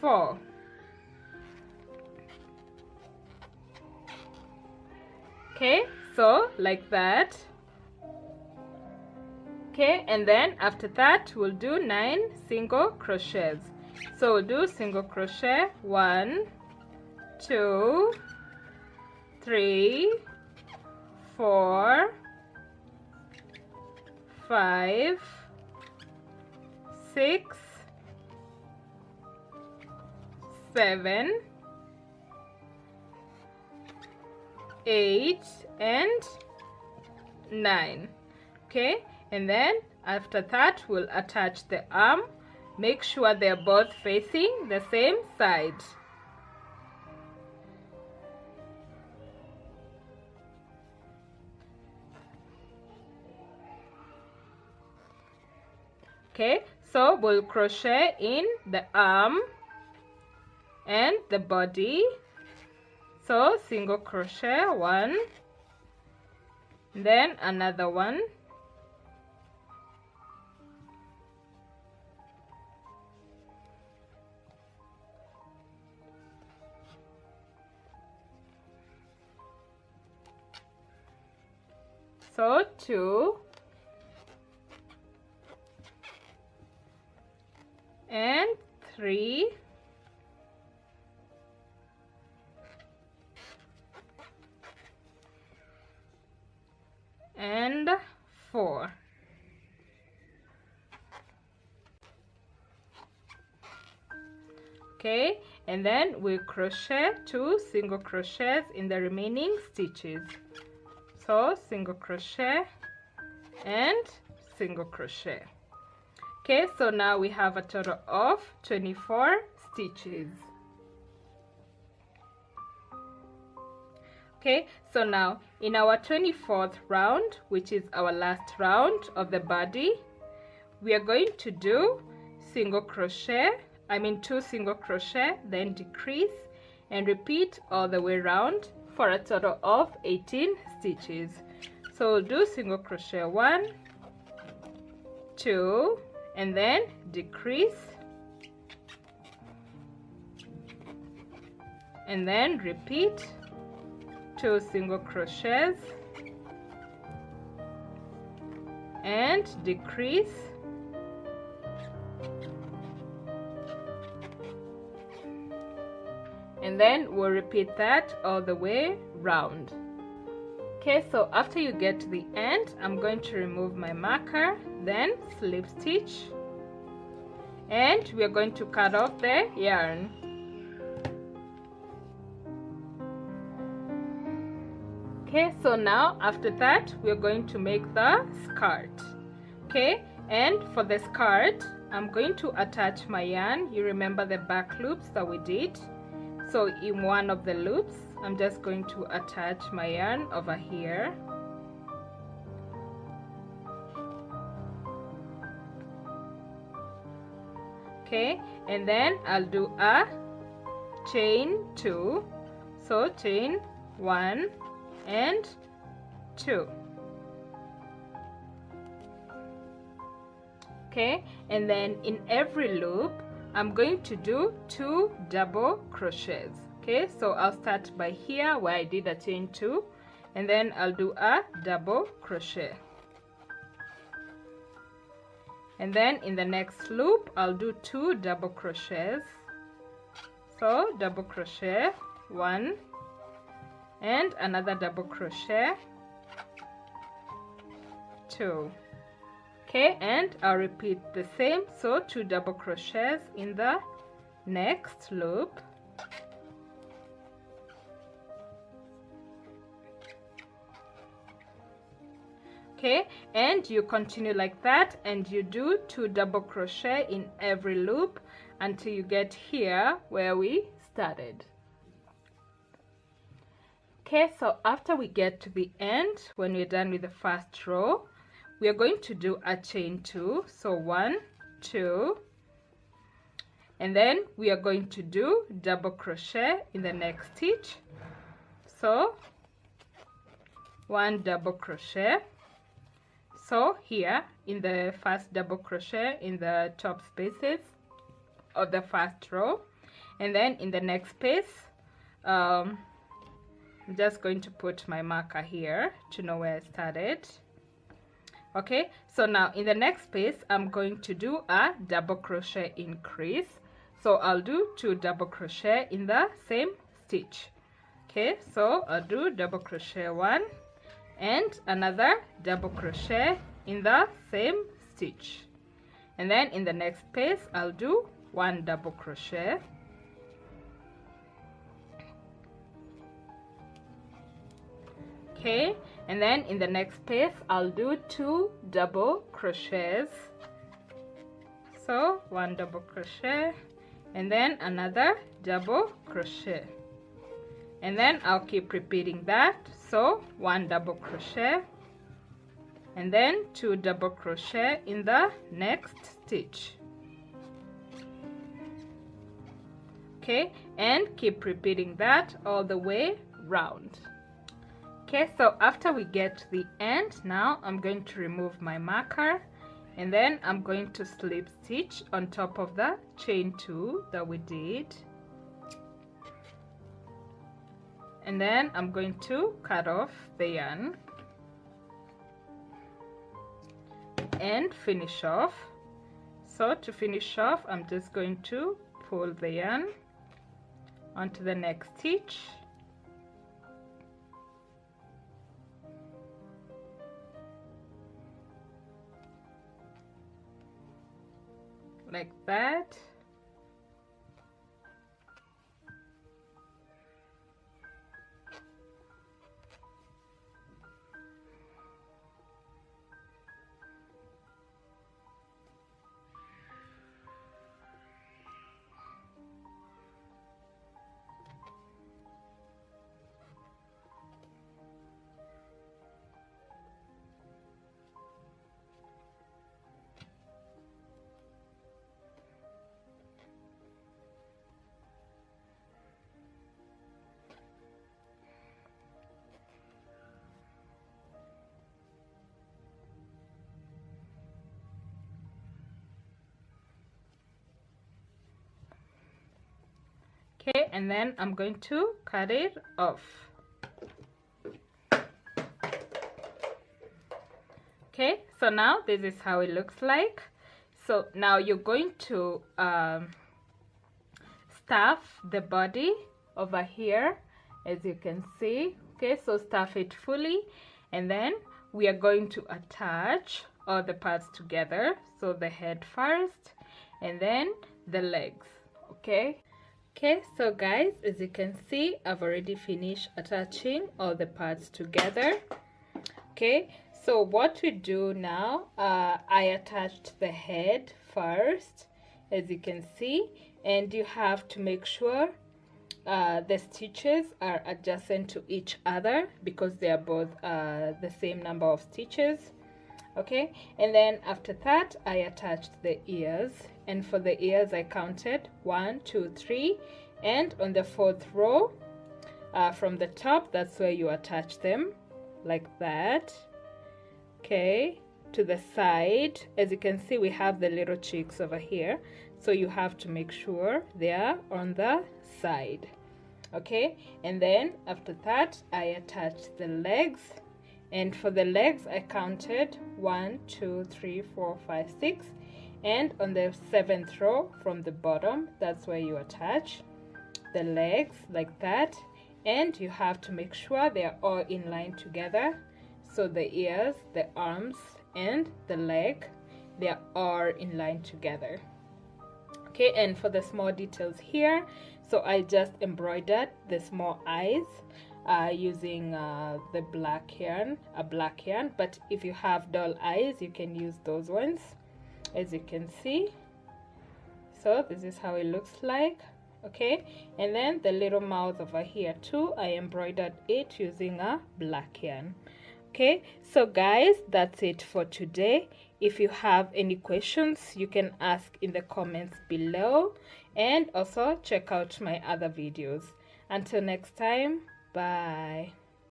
four. Okay so like that. Okay and then after that we'll do nine single crochets. So we'll do single crochet. One two three four five six seven eight and nine. Okay? And then after that we'll attach the arm. Make sure they're both facing the same side. Okay? So we'll crochet in the arm and the body. So single crochet one. Then another one. So two. And three and four. Okay and then we crochet two single crochets in the remaining stitches. So single crochet and single crochet. Okay so now we have a total of 24 stitches okay so now in our 24th round which is our last round of the body we are going to do single crochet I mean two single crochet then decrease and repeat all the way around for a total of 18 stitches. So we'll do single crochet one two and then decrease and then repeat two single crochets. And decrease. And then we'll repeat that all the way round. Okay so after you get to the end I'm going to remove my marker then slip stitch. And we're going to cut off the yarn okay so now after that we're going to make the skirt. Okay and for the skirt I'm going to attach my yarn. You remember the back loops that we did? So in one of the loops I'm just going to attach my yarn over here. Okay and then I'll do a chain two. So chain one and two. Okay and then in every loop I'm going to do two double crochets. Okay so I'll start by here where I did a chain two and then I'll do a double crochet. And then in the next loop I'll do two double crochets. So double crochet one and another double crochet. Two. Okay and I'll repeat the same. So two double crochets in the next loop. Okay and you continue like that and you do two double crochet in every loop until you get here where we started okay so after we get to the end when we're done with the first row we are going to do a chain two. So one two and then we are going to do double crochet in the next stitch. So one double crochet. So here in the first double crochet in the top spaces of the first row and then in the next space um, I'm just going to put my marker here to know where I started. Okay so now in the next space I'm going to do a double crochet increase. So I'll do two double crochet in the same stitch. Okay so I'll do double crochet one and another double crochet in the same stitch. And then in the next space I'll do one double crochet okay and then in the next space I'll do two double crochets. So one double crochet and then another double crochet. And then I'll keep repeating that. So one double crochet and then two double crochet in the next stitch. Okay and keep repeating that all the way round okay so after we get to the end now I'm going to remove my marker and then I'm going to slip stitch on top of the chain two that we did. And then I'm going to cut off the yarn and finish off. So to finish off I'm just going to pull the yarn onto the next stitch like that okay and then I'm going to cut it off. Okay so now this is how it looks like. So now you're going to um, stuff the body over here as you can see. Okay so stuff it fully and then we are going to attach all the parts together. So the head first and then the legs. Okay okay so guys as you can see I've already finished attaching all the parts together. Okay so what we do now uh, I attached the head first as you can see and you have to make sure uh, the stitches are adjacent to each other because they are both uh, the same number of stitches okay? And then after that I attached the ears. And for the ears I counted one two three. And on the fourth row uh, from the top that's where you attach them like that. Okay? To the side as you can see we have the little cheeks over here. So you have to make sure they are on the side. Okay? And then after that I attached the legs and for the legs I counted one two three four five six. And on the seventh row from the bottom that's where you attach the legs like that. And you have to make sure they are all in line together. So the ears the arms and the leg they are in line together. Okay and for the small details here so I just embroidered the small eyes uh, using uh, the black yarn a black yarn. But if you have doll eyes you can use those ones as you can see. So this is how it looks like okay? And then the little mouth over here too I embroidered it using a black yarn okay? So guys that's it for today. If you have any questions you can ask in the comments below. And also check out my other videos. Until next time bye